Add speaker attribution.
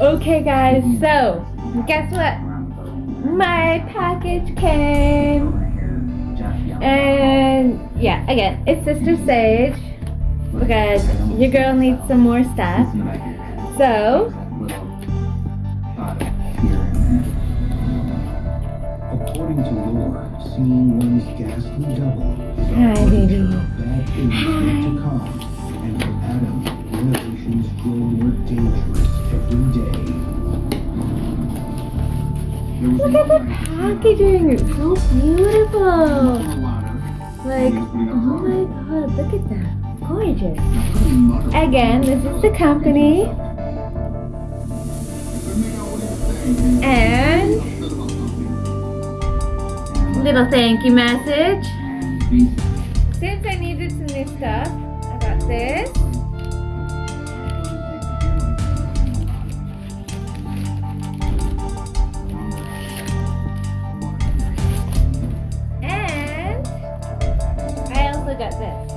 Speaker 1: Okay, guys, so guess what? My package came. And yeah, again, it's Sister Sage because your girl needs some more stuff. So,
Speaker 2: According to lore, seeing one's ghastly double is a
Speaker 1: baby.
Speaker 2: of bad things to come. And for Adam, revelations grow
Speaker 1: look at the packaging. It's so beautiful. Like, oh my god, look at that. Gorgeous. Again, this is the company. And little thank you message. Since I needed some new stuff, I got this. Also got this.